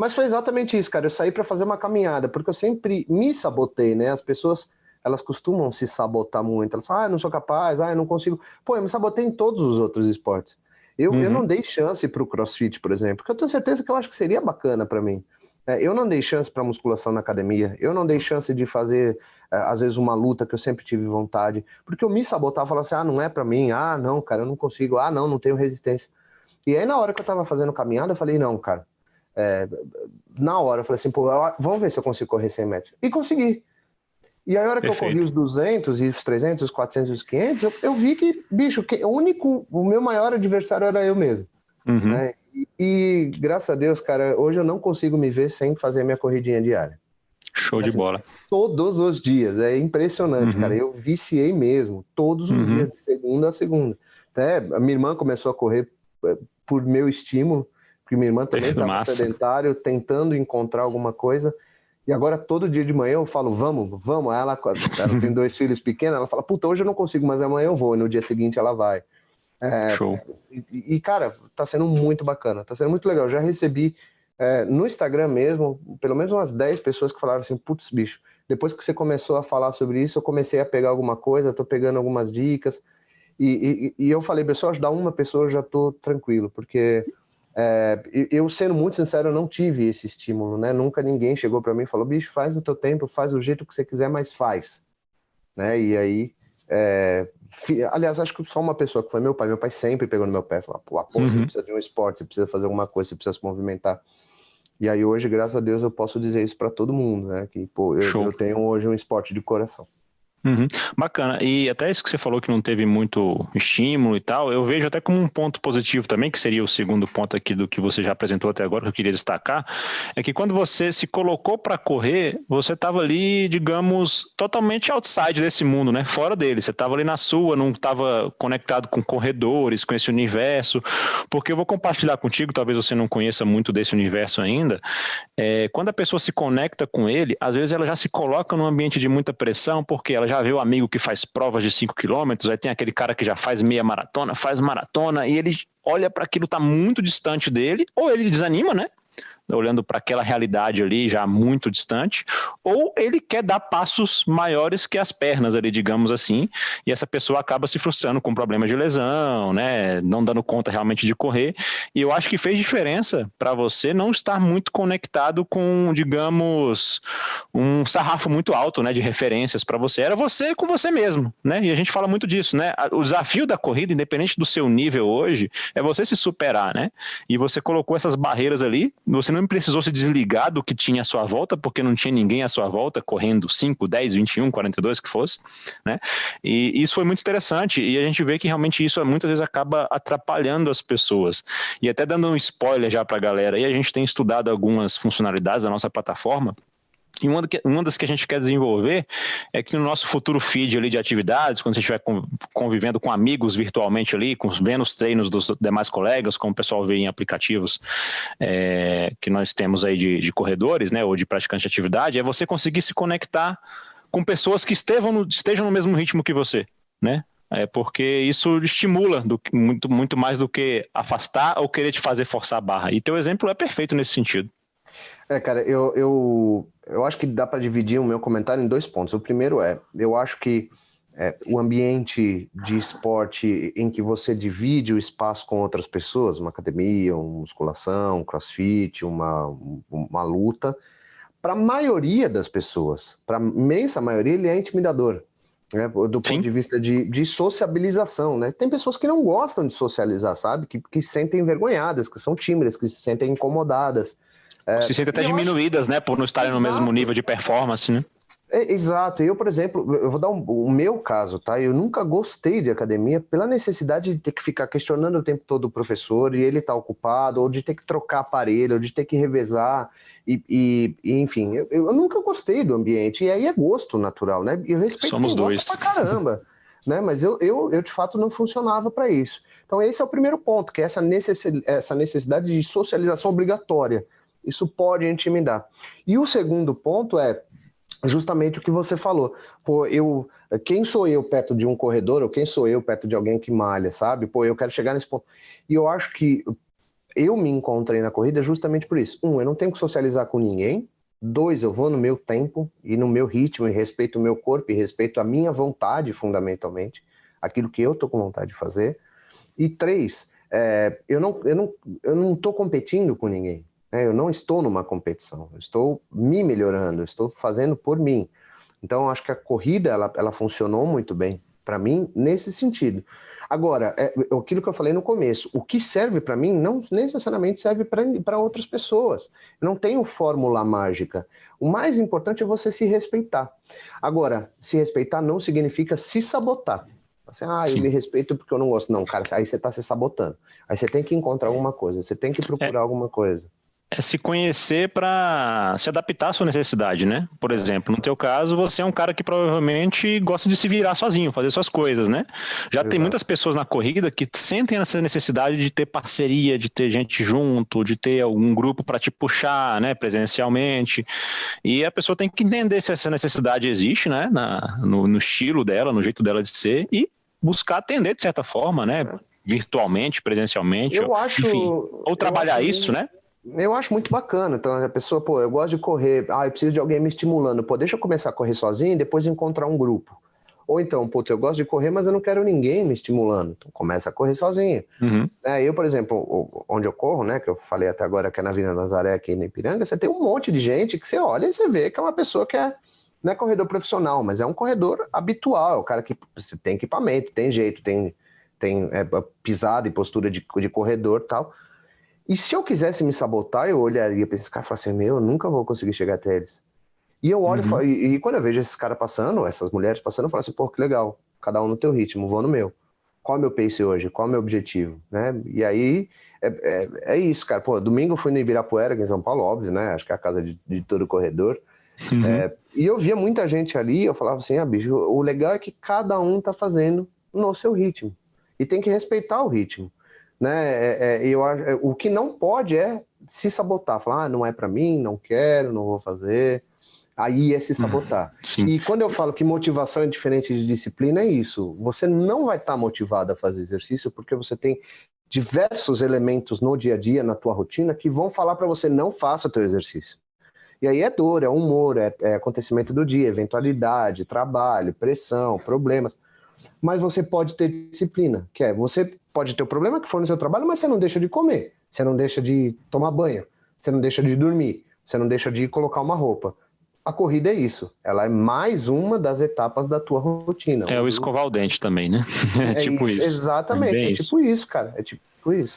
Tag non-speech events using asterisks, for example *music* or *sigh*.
Mas foi exatamente isso, cara. Eu saí para fazer uma caminhada, porque eu sempre me sabotei, né? As pessoas, elas costumam se sabotar muito. Elas falam, ah, eu não sou capaz, ah, eu não consigo. Pô, eu me sabotei em todos os outros esportes. Eu, uhum. eu não dei chance para o crossfit, por exemplo, porque eu tenho certeza que eu acho que seria bacana para mim. É, eu não dei chance para musculação na academia, eu não dei chance de fazer, é, às vezes, uma luta que eu sempre tive vontade, porque eu me sabotava, falava assim, ah, não é para mim, ah, não, cara, eu não consigo, ah, não, não tenho resistência. E aí, na hora que eu tava fazendo caminhada, eu falei, não, cara, é, na hora, eu falei assim, pô, vamos ver se eu consigo correr 100 metros. E consegui. E aí, a hora que Perfeito. eu corri os 200, e os 300, os 400 e os 500, eu, eu vi que, bicho, que, o único, o meu maior adversário era eu mesmo. Uhum. Né? E, e, graças a Deus, cara, hoje eu não consigo me ver sem fazer minha corridinha diária. Show assim, de bola. Todos os dias, é impressionante, uhum. cara. Eu viciei mesmo, todos os uhum. dias, de segunda a segunda. Até a minha irmã começou a correr é, por meu estímulo, porque minha irmã também *laughs* estava sedentário, tentando encontrar alguma coisa. E agora, todo dia de manhã, eu falo, vamos, vamos. Aí ela, ela tem dois filhos pequenos, ela fala, puta, hoje eu não consigo, mas amanhã eu vou. E no dia seguinte ela vai. É, Show. E, e, cara, tá sendo muito bacana, tá sendo muito legal. Eu já recebi é, no Instagram mesmo, pelo menos umas 10 pessoas que falaram assim, putz, bicho, depois que você começou a falar sobre isso, eu comecei a pegar alguma coisa, tô pegando algumas dicas. E, e, e eu falei, pessoal, ajudar uma pessoa eu já tô tranquilo, porque é, eu, sendo muito sincero, eu não tive esse estímulo, né? Nunca ninguém chegou para mim e falou, bicho, faz no teu tempo, faz do jeito que você quiser, mas faz. Né? E aí, é, aliás, acho que só uma pessoa que foi meu pai, meu pai sempre pegou no meu pé, falou, pô, uhum. você precisa de um esporte, você precisa fazer alguma coisa, você precisa se movimentar. E aí hoje, graças a Deus, eu posso dizer isso para todo mundo, né? Que, pô, eu, eu tenho hoje um esporte de coração. Uhum. Bacana. E até isso que você falou que não teve muito estímulo e tal, eu vejo até como um ponto positivo também, que seria o segundo ponto aqui do que você já apresentou até agora, que eu queria destacar, é que quando você se colocou para correr, você estava ali, digamos, totalmente outside desse mundo, né? Fora dele. Você estava ali na sua, não estava conectado com corredores, com esse universo. Porque eu vou compartilhar contigo, talvez você não conheça muito desse universo ainda. É, quando a pessoa se conecta com ele, às vezes ela já se coloca num ambiente de muita pressão, porque ela já vê o amigo que faz provas de 5 quilômetros, aí tem aquele cara que já faz meia maratona, faz maratona, e ele olha para aquilo tá muito distante dele, ou ele desanima, né? Olhando para aquela realidade ali já muito distante, ou ele quer dar passos maiores que as pernas ali, digamos assim, e essa pessoa acaba se frustrando com problemas de lesão, né, não dando conta realmente de correr, e eu acho que fez diferença para você não estar muito conectado com, digamos, um sarrafo muito alto, né, de referências para você, era você com você mesmo, né, e a gente fala muito disso, né, o desafio da corrida, independente do seu nível hoje, é você se superar, né, e você colocou essas barreiras ali, você não não precisou se desligar do que tinha à sua volta, porque não tinha ninguém à sua volta correndo 5, 10, 21, 42 que fosse, né? E isso foi muito interessante e a gente vê que realmente isso muitas vezes acaba atrapalhando as pessoas. E até dando um spoiler já para a galera, e a gente tem estudado algumas funcionalidades da nossa plataforma, e uma, uma das que a gente quer desenvolver é que no nosso futuro feed ali de atividades, quando você estiver convivendo com amigos virtualmente ali, com, vendo os treinos dos demais colegas, como o pessoal vê em aplicativos é, que nós temos aí de, de corredores, né, ou de praticantes de atividade, é você conseguir se conectar com pessoas que estejam no, estejam no mesmo ritmo que você, né? É porque isso estimula do, muito, muito mais do que afastar ou querer te fazer forçar a barra. E teu exemplo é perfeito nesse sentido. É, cara, eu, eu, eu acho que dá para dividir o meu comentário em dois pontos. O primeiro é, eu acho que é, o ambiente de esporte em que você divide o espaço com outras pessoas, uma academia, uma musculação, um crossfit, uma, uma luta, para a maioria das pessoas, para a imensa maioria, ele é intimidador. Né, do ponto Sim. de vista de, de sociabilização, né? Tem pessoas que não gostam de socializar, sabe? Que, que se sentem envergonhadas, que são tímidas, que se sentem incomodadas. É, se sentem até diminuídas, acho... né? Por não estarem Exato. no mesmo nível de performance, né? É, exato. Eu, por exemplo, eu vou dar um, o meu caso, tá? Eu nunca gostei de academia pela necessidade de ter que ficar questionando o tempo todo o professor e ele tá ocupado, ou de ter que trocar aparelho, ou de ter que revezar. E, e, e enfim, eu, eu, nunca gostei do ambiente. E aí é gosto natural, né? E eu respeito Somos dois. pra caramba. *laughs* né? Mas eu, eu, eu, de fato, não funcionava para isso. Então, esse é o primeiro ponto, que é essa necessidade, essa necessidade de socialização obrigatória. Isso pode intimidar. E o segundo ponto é justamente o que você falou. Pô, eu, quem sou eu perto de um corredor ou quem sou eu perto de alguém que malha, sabe? Pô, eu quero chegar nesse ponto. E eu acho que eu me encontrei na corrida justamente por isso. Um, eu não tenho que socializar com ninguém. Dois, eu vou no meu tempo e no meu ritmo e respeito o meu corpo e respeito a minha vontade, fundamentalmente, aquilo que eu tô com vontade de fazer. E três, é, eu não eu não eu não estou competindo com ninguém. Né? Eu não estou numa competição. Eu estou me melhorando. estou fazendo por mim. Então, acho que a corrida ela, ela funcionou muito bem para mim nesse sentido. Agora, é, aquilo que eu falei no começo, o que serve para mim não necessariamente serve para outras pessoas. Eu não tenho fórmula mágica. O mais importante é você se respeitar. Agora, se respeitar não significa se sabotar. Assim, ah, eu Sim. me respeito porque eu não gosto. Não, cara, aí você está se sabotando. Aí você tem que encontrar alguma coisa, você tem que procurar é. alguma coisa é se conhecer para se adaptar à sua necessidade, né? Por exemplo, no teu caso, você é um cara que provavelmente gosta de se virar sozinho, fazer suas coisas, né? Já Exato. tem muitas pessoas na corrida que sentem essa necessidade de ter parceria, de ter gente junto, de ter algum grupo para te puxar, né, presencialmente. E a pessoa tem que entender se essa necessidade existe, né, na, no, no estilo dela, no jeito dela de ser e buscar atender de certa forma, né? É. Virtualmente, presencialmente, eu acho, enfim, ou trabalhar isso, né? Eu acho muito bacana. Então, a pessoa, pô, eu gosto de correr. Ah, eu preciso de alguém me estimulando. Pô, deixa eu começar a correr sozinho e depois encontrar um grupo. Ou então, pô, eu gosto de correr, mas eu não quero ninguém me estimulando. Então, começa a correr sozinho. Uhum. É, eu, por exemplo, onde eu corro, né, que eu falei até agora que é na Vila Nazaré, aqui na Ipiranga, você tem um monte de gente que você olha e você vê que é uma pessoa que é, não é corredor profissional, mas é um corredor habitual. É o cara que tem equipamento, tem jeito, tem, tem é, pisada e postura de, de corredor tal. E se eu quisesse me sabotar, eu olharia para esses caras e falaria assim, meu, eu nunca vou conseguir chegar até eles. E eu olho uhum. e, e, quando eu vejo esses caras passando, essas mulheres passando, eu falo assim, pô, que legal, cada um no teu ritmo, vou no meu. Qual é o meu pace hoje? Qual é o meu objetivo? Né? E aí, é, é, é, isso, cara. Pô, domingo eu fui no Ibirapuera, aqui em São Paulo, óbvio, né? Acho que é a casa de, de todo corredor. Uhum. É, e eu via muita gente ali, eu falava assim, ah, bicho, o legal é que cada um tá fazendo no seu ritmo. E tem que respeitar o ritmo. Né? É, é, eu, é, o que não pode é se sabotar, falar, ah, não é para mim, não quero, não vou fazer. Aí é se sabotar. Hum, e quando eu falo que motivação é diferente de disciplina, é isso. Você não vai estar tá motivado a fazer exercício porque você tem diversos elementos no dia a dia, na tua rotina, que vão falar para você não faça o teu exercício. E aí é dor, é humor, é, é acontecimento do dia, eventualidade, trabalho, pressão, problemas. Mas você pode ter disciplina, que é você pode ter o problema que for no seu trabalho, mas você não deixa de comer, você não deixa de tomar banho, você não deixa de dormir, você não deixa de colocar uma roupa. A corrida é isso, ela é mais uma das etapas da tua rotina. É o escovar o dente também, né? *laughs* É, é tipo isso. isso. Exatamente, é, é tipo isso, cara, é tipo isso.